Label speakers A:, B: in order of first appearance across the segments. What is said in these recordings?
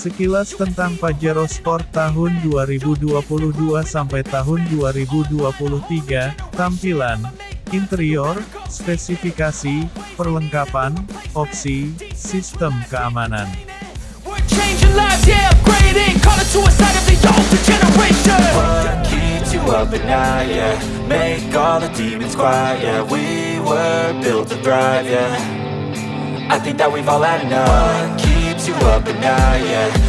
A: Sekilas tentang Pajero Sport tahun 2022 sampai tahun 2023, tampilan, interior, spesifikasi, perlengkapan, opsi, sistem keamanan.
B: I think that we've all had enough you up at night, yeah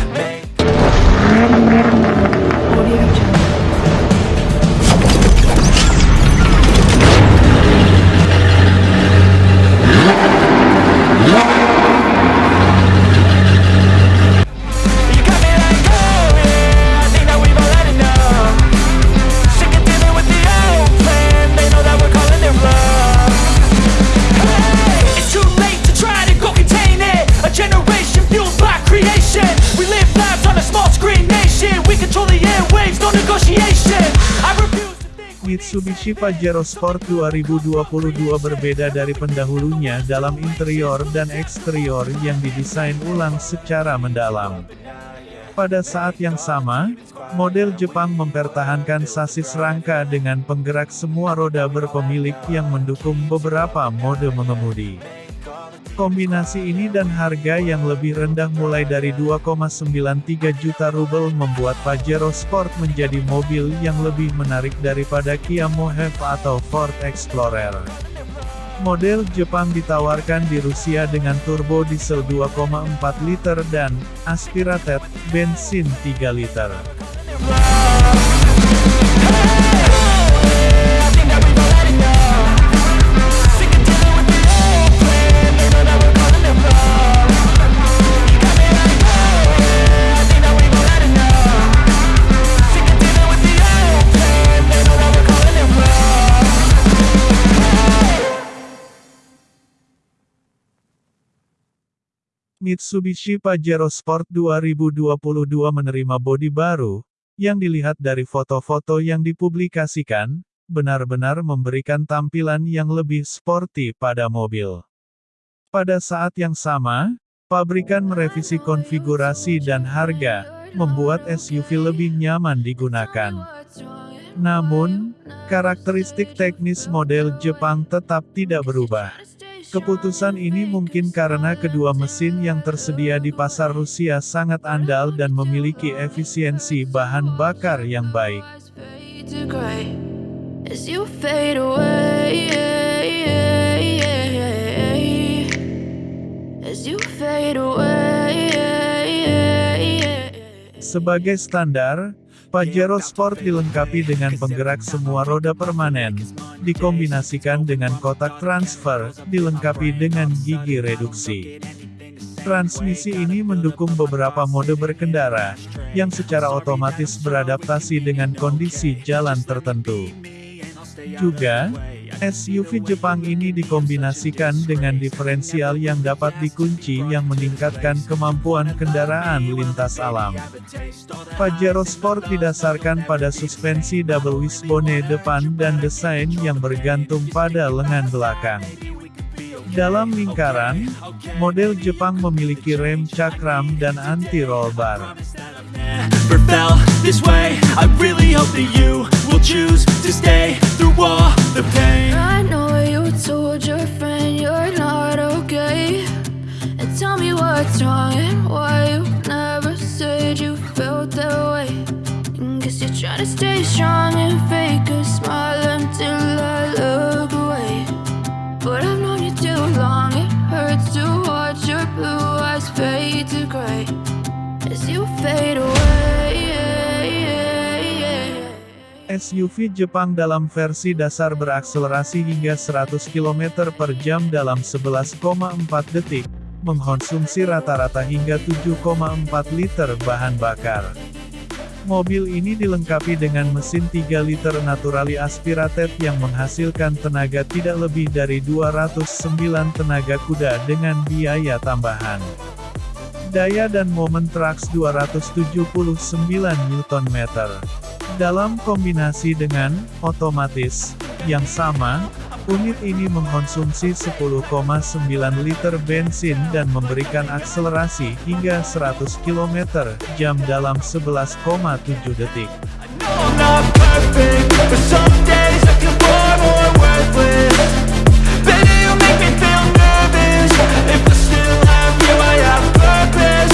A: Mitsubishi Pajero Sport 2022 berbeda dari pendahulunya dalam interior dan eksterior yang didesain ulang secara mendalam. Pada saat yang sama, model Jepang mempertahankan sasis rangka dengan penggerak semua roda berpemilik yang mendukung beberapa mode mengemudi. Kombinasi ini dan harga yang lebih rendah mulai dari 2,93 juta rubel membuat Pajero Sport menjadi mobil yang lebih menarik daripada Kia Mohave atau Ford Explorer. Model Jepang ditawarkan di Rusia dengan turbo diesel 2,4 liter dan aspirated bensin 3 liter. Mitsubishi Pajero Sport 2022 menerima bodi baru, yang dilihat dari foto-foto yang dipublikasikan, benar-benar memberikan tampilan yang lebih sporty pada mobil. Pada saat yang sama, pabrikan merevisi konfigurasi dan harga, membuat SUV lebih nyaman digunakan. Namun, karakteristik teknis model Jepang tetap tidak berubah. Keputusan ini mungkin karena kedua mesin yang tersedia di pasar Rusia sangat andal dan memiliki efisiensi bahan bakar yang baik. Sebagai standar, Pajero Sport dilengkapi dengan penggerak semua roda permanen, dikombinasikan dengan kotak transfer, dilengkapi dengan gigi reduksi. Transmisi ini mendukung beberapa mode berkendara, yang secara otomatis beradaptasi dengan kondisi jalan tertentu. Juga, SUV Jepang ini dikombinasikan dengan diferensial yang dapat dikunci yang meningkatkan kemampuan kendaraan lintas alam. Pajero Sport didasarkan pada suspensi double wishbone depan dan desain yang bergantung pada lengan belakang. Dalam lingkaran, model Jepang memiliki rem cakram dan anti-roll bar.
B: Never felt this way I really hope that you will choose to stay through all the pain
C: I know you told your friend you're not okay. And tell me what's wrong and why you never said you felt that way. And guess you're trying to stay strong and fake a smile until I look away. But I've known you too long, it hurts to watch your blue eyes fade to gray
A: SUV Jepang dalam versi dasar berakselerasi hingga 100 km per jam dalam 11,4 detik, mengkonsumsi rata-rata hingga 7,4 liter bahan bakar. Mobil ini dilengkapi dengan mesin 3 liter naturally aspirated yang menghasilkan tenaga tidak lebih dari 209 tenaga kuda dengan biaya tambahan. Daya dan momen traks 279 Nm. Dalam kombinasi dengan otomatis yang sama, Unit ini mengkonsumsi 10,9 liter bensin dan memberikan akselerasi hingga 100 km jam dalam 11,7 detik.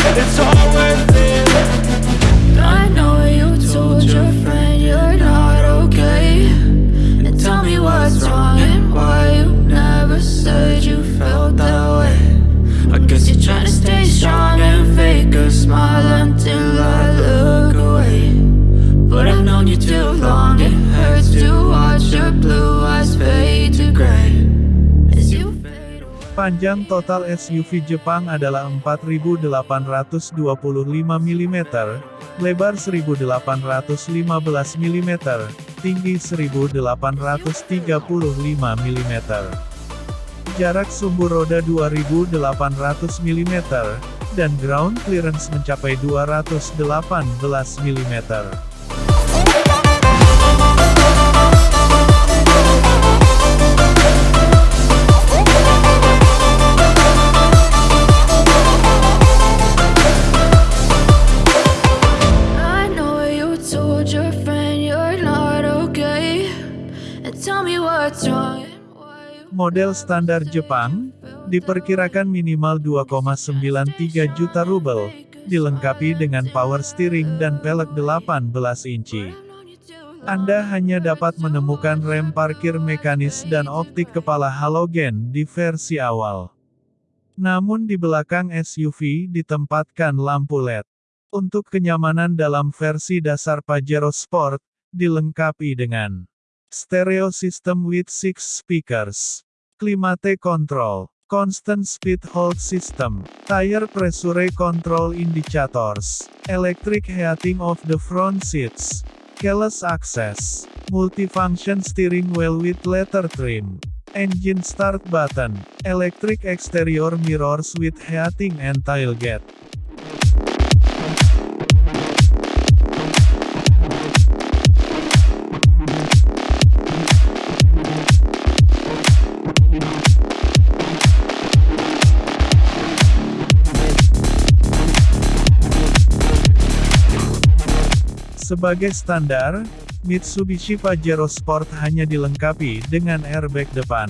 D: It's all
A: Panjang total SUV Jepang adalah 4.825 mm, lebar 1.815 mm, tinggi 1.835 mm. Jarak sumbu roda 2.800 mm, dan ground clearance mencapai 218 mm. Model standar Jepang, diperkirakan minimal 2,93 juta rubel, dilengkapi dengan power steering dan pelek 18 inci. Anda hanya dapat menemukan rem parkir mekanis dan optik kepala halogen di versi awal. Namun di belakang SUV ditempatkan lampu LED. Untuk kenyamanan dalam versi dasar Pajero Sport, dilengkapi dengan stereo system with 6 speakers, climate control, constant speed hold system, tire pressure control indicators, electric heating of the front seats, keyless access, multifunction steering wheel with leather trim, engine start button, electric exterior mirrors with heating and tailgate. Sebagai standar, Mitsubishi Pajero Sport hanya dilengkapi dengan airbag depan.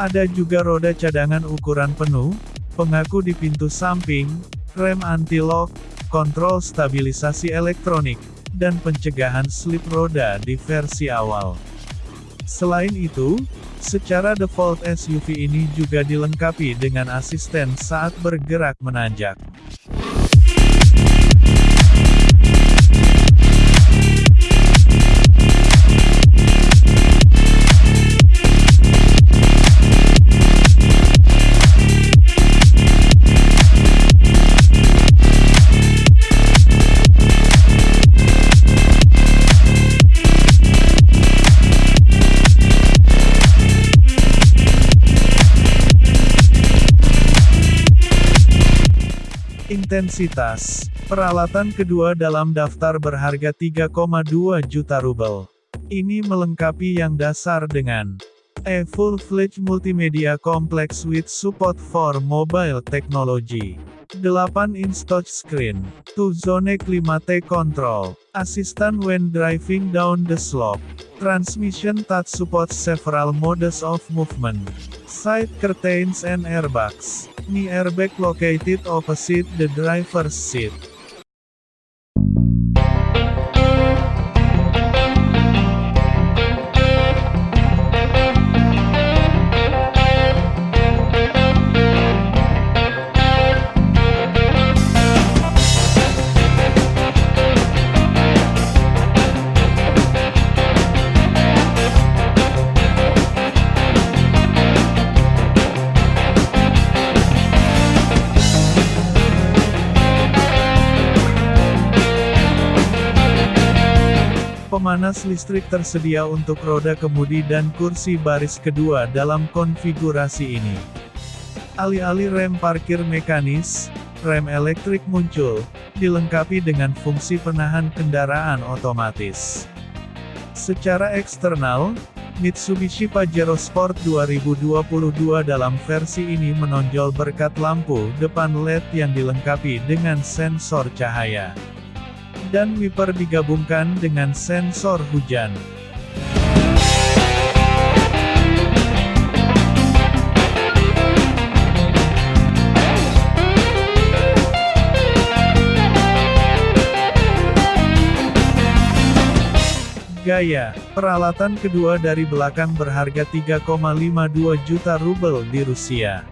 A: Ada juga roda cadangan ukuran penuh, pengaku di pintu samping, rem anti-lock, kontrol stabilisasi elektronik, dan pencegahan slip roda di versi awal. Selain itu, secara default SUV ini juga dilengkapi dengan asisten saat bergerak menanjak. Intensitas. Peralatan kedua dalam daftar berharga 3,2 juta rubel. Ini melengkapi yang dasar dengan A full-fledged multimedia complex with support for mobile technology. 8 inch touchscreen. 2 zone climate control. Assistant when driving down the slope. Transmission touch supports several modes of movement. Side curtains and airbags. Knee airbag located opposite the driver's seat. Pemanas listrik tersedia untuk roda kemudi dan kursi baris kedua dalam konfigurasi ini. Alih-alih rem parkir mekanis, rem elektrik muncul, dilengkapi dengan fungsi penahan kendaraan otomatis. Secara eksternal, Mitsubishi Pajero Sport 2022 dalam versi ini menonjol berkat lampu depan LED yang dilengkapi dengan sensor cahaya. Dan wiper digabungkan dengan sensor hujan. Gaya, peralatan kedua dari belakang berharga 3,52 juta rubel di Rusia.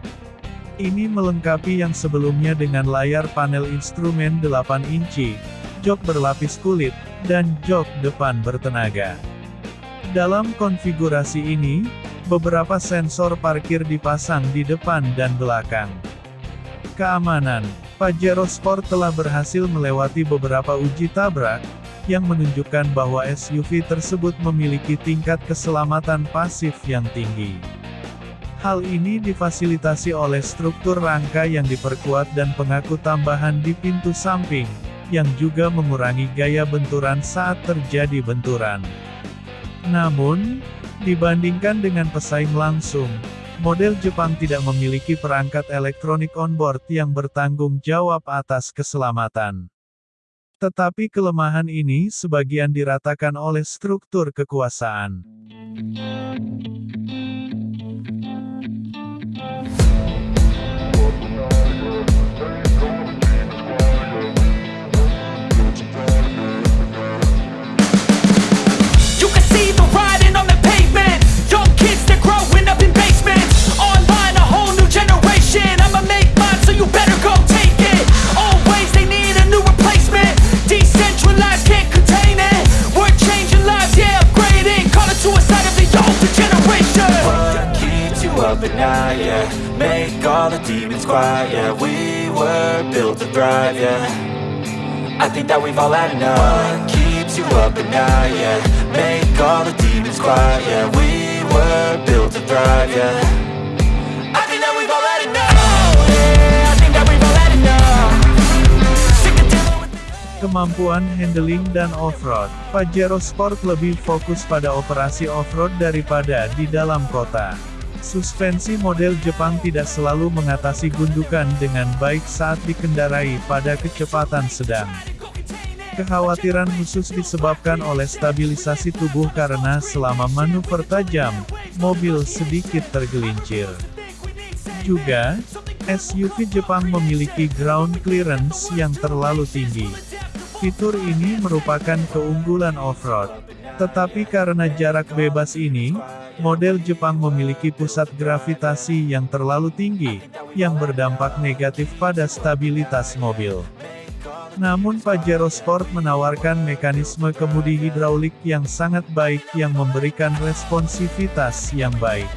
A: Ini melengkapi yang sebelumnya dengan layar panel instrumen 8 inci, jok berlapis kulit, dan jok depan bertenaga. Dalam konfigurasi ini, beberapa sensor parkir dipasang di depan dan belakang. Keamanan, Pajero Sport telah berhasil melewati beberapa uji tabrak, yang menunjukkan bahwa SUV tersebut memiliki tingkat keselamatan pasif yang tinggi. Hal ini difasilitasi oleh struktur rangka yang diperkuat dan pengaku tambahan di pintu samping, yang juga mengurangi gaya benturan saat terjadi benturan. Namun, dibandingkan dengan pesaing langsung, model Jepang tidak memiliki perangkat elektronik onboard yang bertanggung jawab atas keselamatan. Tetapi kelemahan ini sebagian diratakan oleh struktur kekuasaan.
B: Quiet, yeah We were built to thrive, yeah. I think that we've all had enough. What keeps you up at night, yeah? Make all the demons quiet, yeah. We were built to thrive, yeah.
A: Kemampuan handling dan off-road, Pajero Sport lebih fokus pada operasi off-road daripada di dalam kota. Suspensi model Jepang tidak selalu mengatasi gundukan dengan baik saat dikendarai pada kecepatan sedang. Kekhawatiran khusus disebabkan oleh stabilisasi tubuh karena selama manuver tajam, mobil sedikit tergelincir. Juga, SUV Jepang memiliki ground clearance yang terlalu tinggi. Fitur ini merupakan keunggulan off-road. Tetapi karena jarak bebas ini, model Jepang memiliki pusat gravitasi yang terlalu tinggi, yang berdampak negatif pada stabilitas mobil. Namun Pajero Sport menawarkan mekanisme kemudi hidraulik yang sangat baik yang memberikan responsivitas yang baik.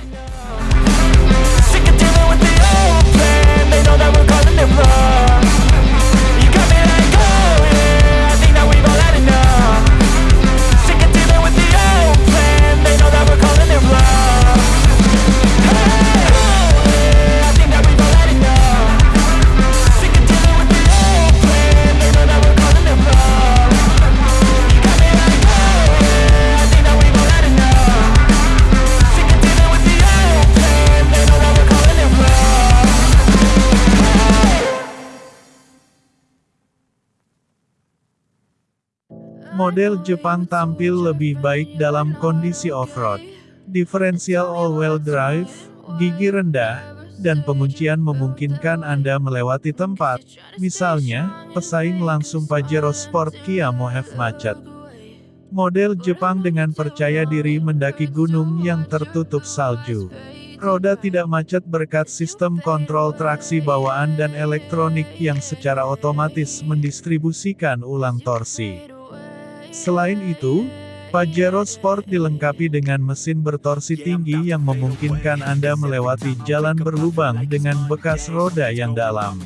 A: Model Jepang tampil lebih baik dalam kondisi off-road. Diferensial all-wheel drive, gigi rendah, dan penguncian memungkinkan Anda melewati tempat, misalnya, pesaing langsung Pajero Sport Kia Mohave macet. Model Jepang dengan percaya diri mendaki gunung yang tertutup salju. Roda tidak macet berkat sistem kontrol traksi bawaan dan elektronik yang secara otomatis mendistribusikan ulang torsi. Selain itu, Pajero Sport dilengkapi dengan mesin bertorsi tinggi yang memungkinkan Anda melewati jalan berlubang dengan bekas roda yang dalam.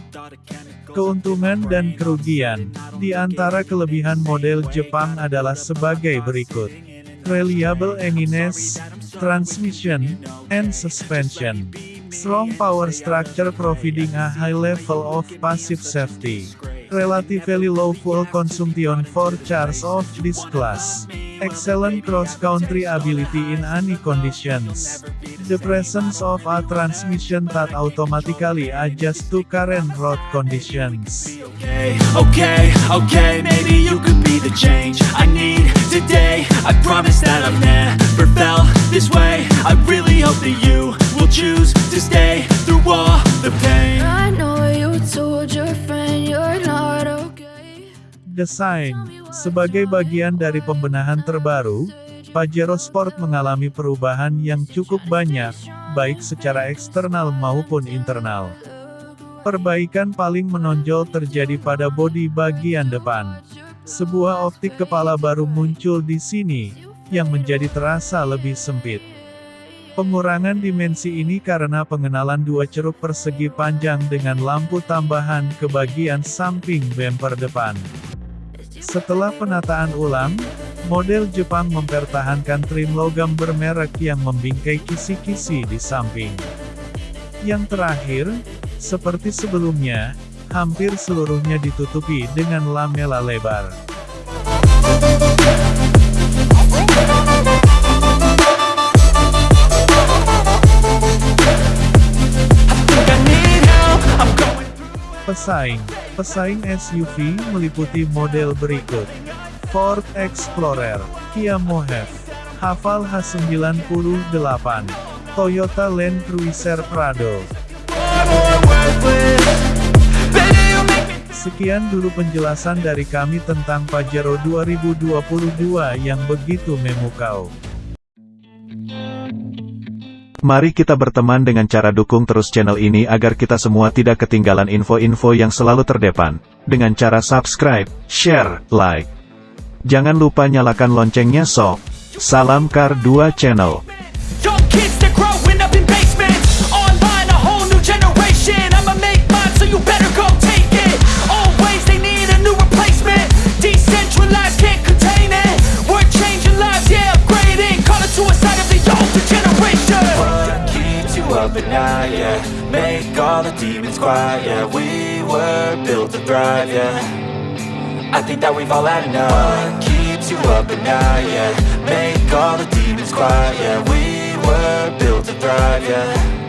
A: Keuntungan dan kerugian, di antara kelebihan model Jepang adalah sebagai berikut. Reliable enginess, transmission, and suspension. Strong power structure providing a high level of passive safety. Relatively low fuel consumption for cars of this class. Excellent cross-country ability in any conditions. The presence of a transmission that automatically adjusts to current road conditions.
B: Okay, okay, maybe you could be the change I need today. I promise that I've never felt this way. I really hope that you will choose to stay through all
A: Desain Sebagai bagian dari pembenahan terbaru, Pajero Sport mengalami perubahan yang cukup banyak, baik secara eksternal maupun internal. Perbaikan paling menonjol terjadi pada bodi bagian depan. Sebuah optik kepala baru muncul di sini, yang menjadi terasa lebih sempit. Pengurangan dimensi ini karena pengenalan dua ceruk persegi panjang dengan lampu tambahan ke bagian samping bumper depan. Setelah penataan ulang, model Jepang mempertahankan trim logam bermerek yang membingkai kisi-kisi di samping. Yang terakhir, seperti sebelumnya, hampir seluruhnya ditutupi dengan lamela lebar. Pesaing Pesaing SUV meliputi model berikut. Ford Explorer, Kia Mohave, Haval H98, Toyota Land Cruiser Prado. Sekian dulu penjelasan dari kami tentang Pajero 2022 yang begitu memukau.
E: Mari kita berteman dengan cara dukung terus channel ini agar kita semua tidak ketinggalan info-info yang selalu terdepan. Dengan cara subscribe, share, like. Jangan lupa nyalakan loncengnya sok. Salam Kar 2 Channel.
B: At night, yeah? Make all the demons quiet, yeah. We were built to thrive, yeah. I think that we've all had enough. What keeps you up at night, yeah? Make all the demons quiet, yeah. We were built to thrive, yeah.